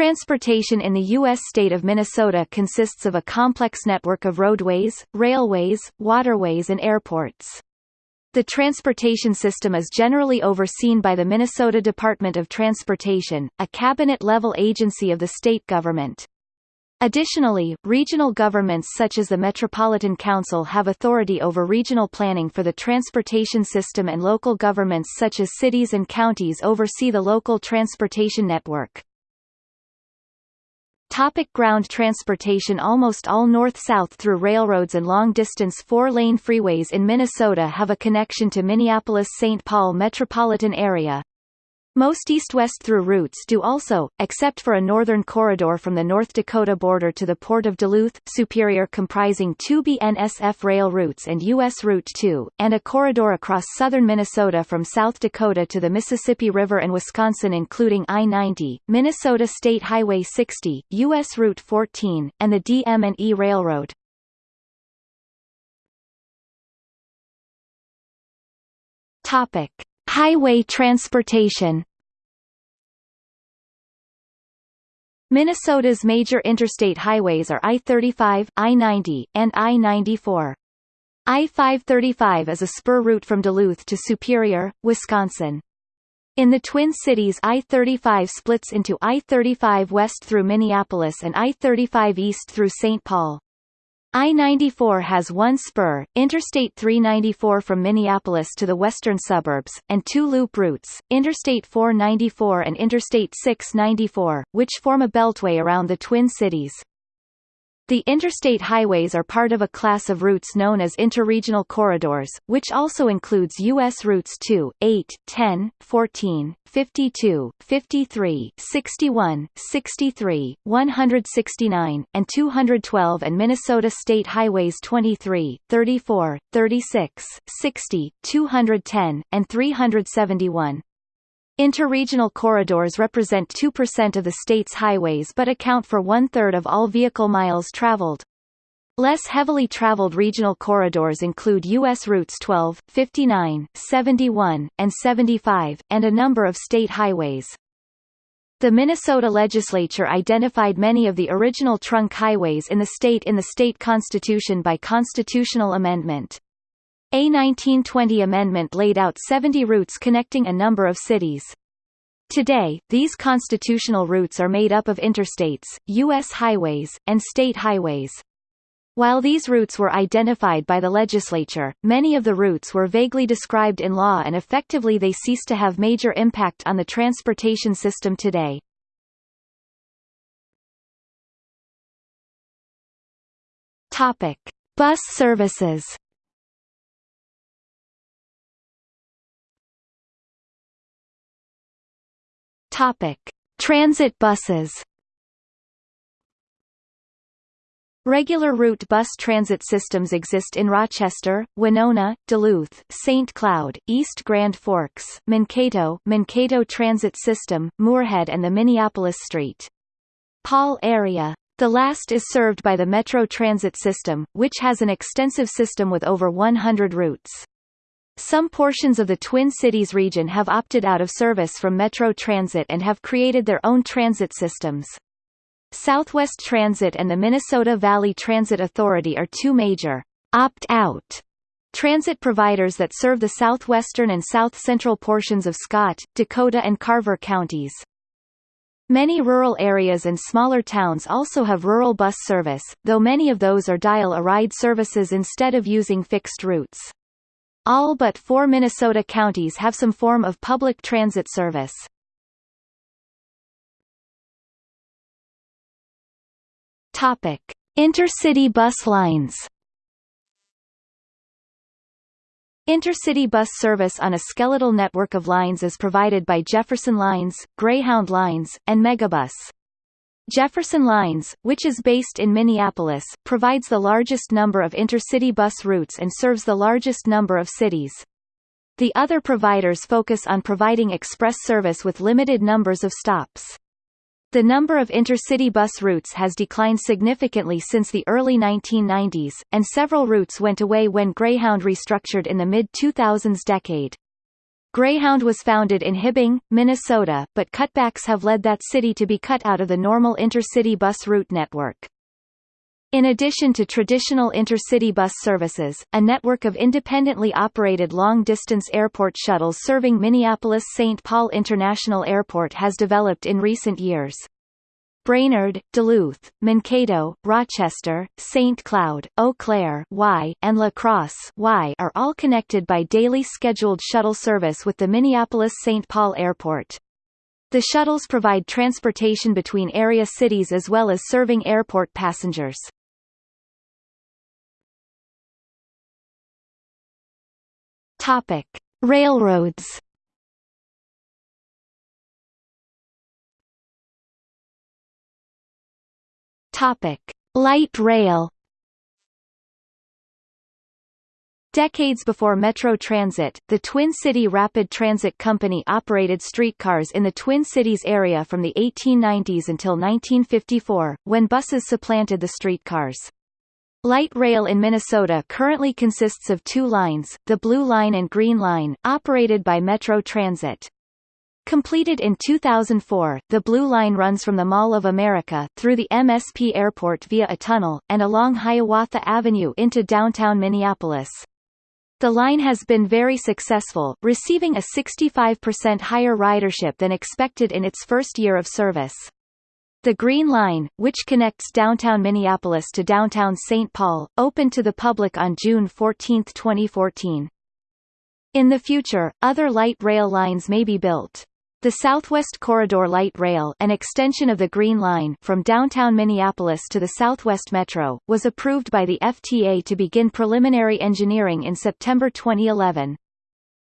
Transportation in the U.S. state of Minnesota consists of a complex network of roadways, railways, waterways and airports. The transportation system is generally overseen by the Minnesota Department of Transportation, a cabinet-level agency of the state government. Additionally, regional governments such as the Metropolitan Council have authority over regional planning for the transportation system and local governments such as cities and counties oversee the local transportation network. Topic ground transportation Almost all north-south through railroads and long-distance four-lane freeways in Minnesota have a connection to Minneapolis-St. Paul metropolitan area, most east-west through routes do also, except for a northern corridor from the North Dakota border to the port of Duluth, Superior comprising two BNSF rail routes and U.S. Route 2, and a corridor across southern Minnesota from South Dakota to the Mississippi River and Wisconsin including I-90, Minnesota State Highway 60, U.S. Route 14, and the DM&E Railroad. Topic. Highway transportation Minnesota's major interstate highways are I-35, I-90, and I-94. I-535 is a spur route from Duluth to Superior, Wisconsin. In the Twin Cities I-35 splits into I-35 west through Minneapolis and I-35 east through St. Paul. I-94 has one spur, Interstate 394 from Minneapolis to the western suburbs, and two loop routes, Interstate 494 and Interstate 694, which form a beltway around the Twin Cities. The interstate highways are part of a class of routes known as interregional corridors, which also includes U.S. routes 2, 8, 10, 14, 52, 53, 61, 63, 169, and 212 and Minnesota State Highways 23, 34, 36, 60, 210, and 371. Interregional corridors represent 2% of the state's highways but account for one-third of all vehicle miles traveled. Less heavily traveled regional corridors include U.S. routes 12, 59, 71, and 75, and a number of state highways. The Minnesota legislature identified many of the original trunk highways in the state in the state constitution by constitutional amendment. A 1920 amendment laid out 70 routes connecting a number of cities. Today, these constitutional routes are made up of interstates, U.S. highways, and state highways. While these routes were identified by the legislature, many of the routes were vaguely described in law and effectively they ceased to have major impact on the transportation system today. Topic. Bus services Topic: Transit buses. Regular route bus transit systems exist in Rochester, Winona, Duluth, St. Cloud, East Grand Forks, Mankato, Mankato Transit System, Moorhead and the Minneapolis-St. Paul area. The last is served by the Metro Transit System, which has an extensive system with over 100 routes. Some portions of the Twin Cities region have opted out of service from Metro Transit and have created their own transit systems. Southwest Transit and the Minnesota Valley Transit Authority are two major opt-out transit providers that serve the southwestern and south-central portions of Scott, Dakota and Carver counties. Many rural areas and smaller towns also have rural bus service, though many of those are dial-a-ride services instead of using fixed routes. All but four Minnesota counties have some form of public transit service. Topic: Intercity bus lines. Intercity bus service on a skeletal network of lines is provided by Jefferson Lines, Greyhound Lines, and Megabus. Jefferson Lines, which is based in Minneapolis, provides the largest number of intercity bus routes and serves the largest number of cities. The other providers focus on providing express service with limited numbers of stops. The number of intercity bus routes has declined significantly since the early 1990s, and several routes went away when Greyhound restructured in the mid-2000s decade. Greyhound was founded in Hibbing, Minnesota, but cutbacks have led that city to be cut out of the normal intercity bus route network. In addition to traditional intercity bus services, a network of independently operated long-distance airport shuttles serving Minneapolis-St. Paul International Airport has developed in recent years. Brainerd, Duluth, Mankato, Rochester, St. Cloud, Eau Claire y, and La Crosse y are all connected by daily scheduled shuttle service with the Minneapolis-St. Paul Airport. The shuttles provide transportation between area cities as well as serving airport passengers. Topic: Railroads. Topic: Light rail. Decades before Metro Transit, the Twin City Rapid Transit Company operated streetcars in the Twin Cities area from the 1890s until 1954, when buses supplanted the streetcars. Light rail in Minnesota currently consists of two lines, the Blue Line and Green Line, operated by Metro Transit. Completed in 2004, the Blue Line runs from the Mall of America, through the MSP Airport via a tunnel, and along Hiawatha Avenue into downtown Minneapolis. The line has been very successful, receiving a 65% higher ridership than expected in its first year of service. The Green Line, which connects downtown Minneapolis to downtown St. Paul, opened to the public on June 14, 2014. In the future, other light rail lines may be built. The Southwest Corridor Light Rail an extension of the Green Line from downtown Minneapolis to the Southwest Metro, was approved by the FTA to begin preliminary engineering in September 2011.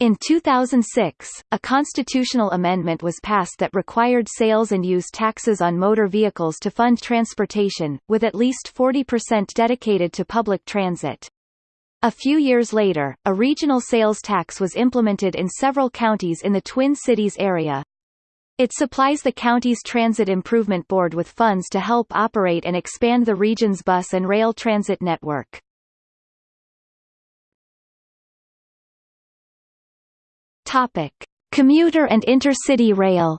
In 2006, a constitutional amendment was passed that required sales and use taxes on motor vehicles to fund transportation, with at least 40% dedicated to public transit. A few years later, a regional sales tax was implemented in several counties in the Twin Cities area. It supplies the county's Transit Improvement Board with funds to help operate and expand the region's bus and rail transit network. Topic: Commuter and intercity rail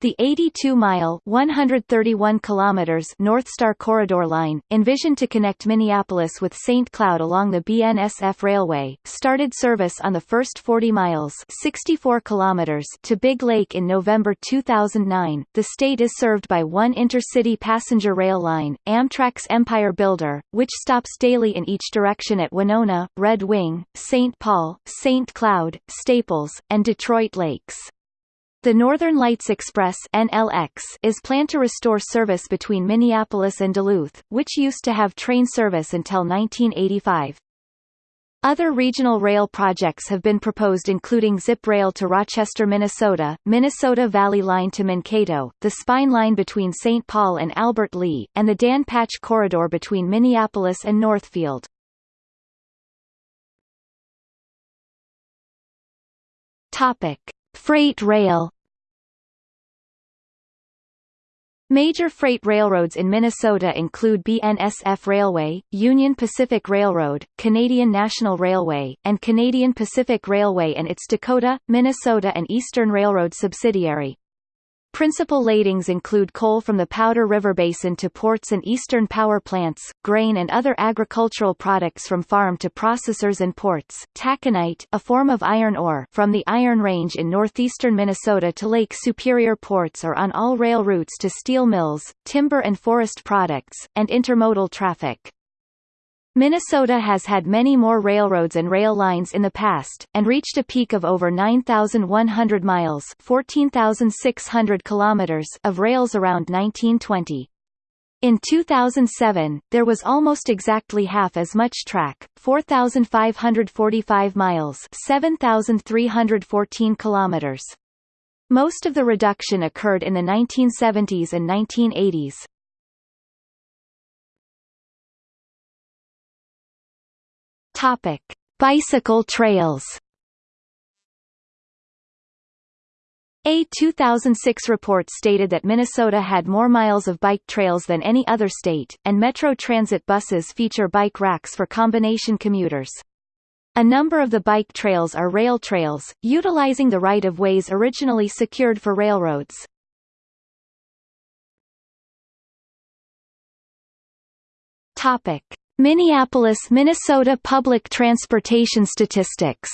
The 82-mile (131 kilometers) North Star Corridor line, envisioned to connect Minneapolis with St. Cloud along the BNSF Railway, started service on the first 40 miles (64 kilometers) to Big Lake in November 2009. The state is served by one intercity passenger rail line, Amtrak's Empire Builder, which stops daily in each direction at Winona, Red Wing, St. Paul, St. Cloud, Staples, and Detroit Lakes. The Northern Lights Express NLX is planned to restore service between Minneapolis and Duluth, which used to have train service until 1985. Other regional rail projects have been proposed including Zip Rail to Rochester, Minnesota, Minnesota Valley Line to Mankato, the Spine Line between St. Paul and Albert Lea, and the Dan Patch Corridor between Minneapolis and Northfield. Topic. Freight rail Major freight railroads in Minnesota include BNSF Railway, Union Pacific Railroad, Canadian National Railway, and Canadian Pacific Railway and its Dakota, Minnesota and Eastern Railroad subsidiary. Principal ladings include coal from the Powder River Basin to ports and eastern power plants, grain and other agricultural products from farm to processors and ports, taconite a form of iron ore from the Iron Range in northeastern Minnesota to Lake Superior ports or on all rail routes to steel mills, timber and forest products, and intermodal traffic. Minnesota has had many more railroads and rail lines in the past, and reached a peak of over 9,100 miles 14,600 kilometers of rails around 1920. In 2007, there was almost exactly half as much track, 4,545 miles 7,314 kilometers. Most of the reduction occurred in the 1970s and 1980s. Topic: Bicycle trails. A 2006 report stated that Minnesota had more miles of bike trails than any other state, and Metro Transit buses feature bike racks for combination commuters. A number of the bike trails are rail trails, utilizing the right-of-ways originally secured for railroads. Topic: Minneapolis, Minnesota public transportation statistics.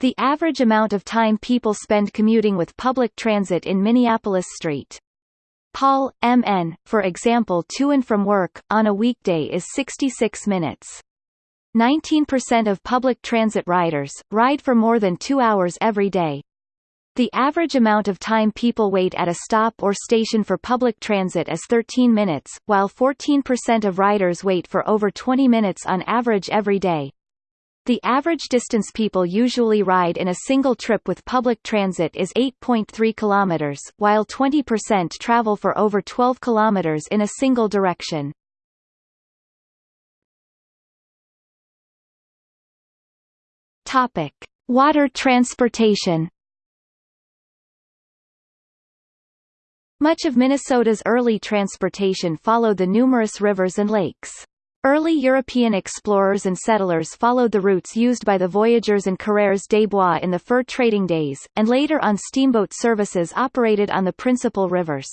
The average amount of time people spend commuting with public transit in Minneapolis St. Paul, MN, for example to and from work, on a weekday is 66 minutes. 19% of public transit riders, ride for more than two hours every day, the average amount of time people wait at a stop or station for public transit is 13 minutes, while 14% of riders wait for over 20 minutes on average every day. The average distance people usually ride in a single trip with public transit is 8.3 kilometers, while 20% travel for over 12 kilometers in a single direction. Water transportation Much of Minnesota's early transportation followed the numerous rivers and lakes. Early European explorers and settlers followed the routes used by the voyageurs and coureurs des bois in the fur trading days, and later on steamboat services operated on the principal rivers.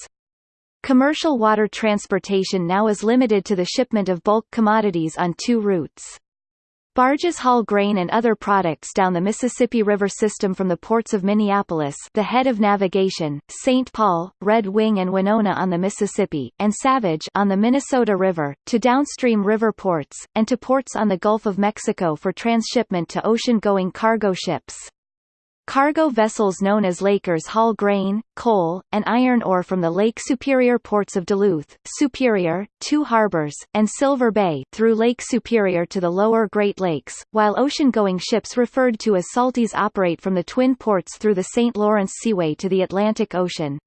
Commercial water transportation now is limited to the shipment of bulk commodities on two routes. Barges haul grain and other products down the Mississippi River system from the ports of Minneapolis the head of navigation, St. Paul, Red Wing and Winona on the Mississippi, and Savage on the Minnesota River, to downstream river ports, and to ports on the Gulf of Mexico for transshipment to ocean-going cargo ships. Cargo vessels known as Lakers haul grain, coal, and iron ore from the Lake Superior ports of Duluth, Superior, Two Harbors, and Silver Bay through Lake Superior to the lower Great Lakes, while ocean-going ships referred to as salties operate from the twin ports through the St. Lawrence Seaway to the Atlantic Ocean.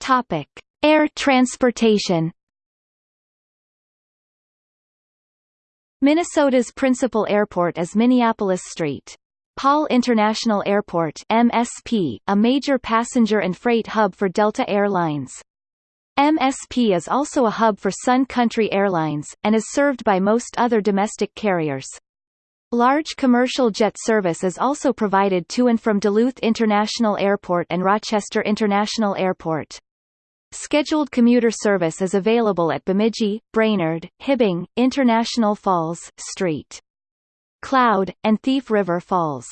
Topic: Air transportation Minnesota's principal airport is Minneapolis-St. Paul International Airport MSP, a major passenger and freight hub for Delta Air Lines. MSP is also a hub for Sun Country Airlines, and is served by most other domestic carriers. Large commercial jet service is also provided to and from Duluth International Airport and Rochester International Airport. Scheduled commuter service is available at Bemidji, Brainerd, Hibbing, International Falls, St. Cloud, and Thief River Falls.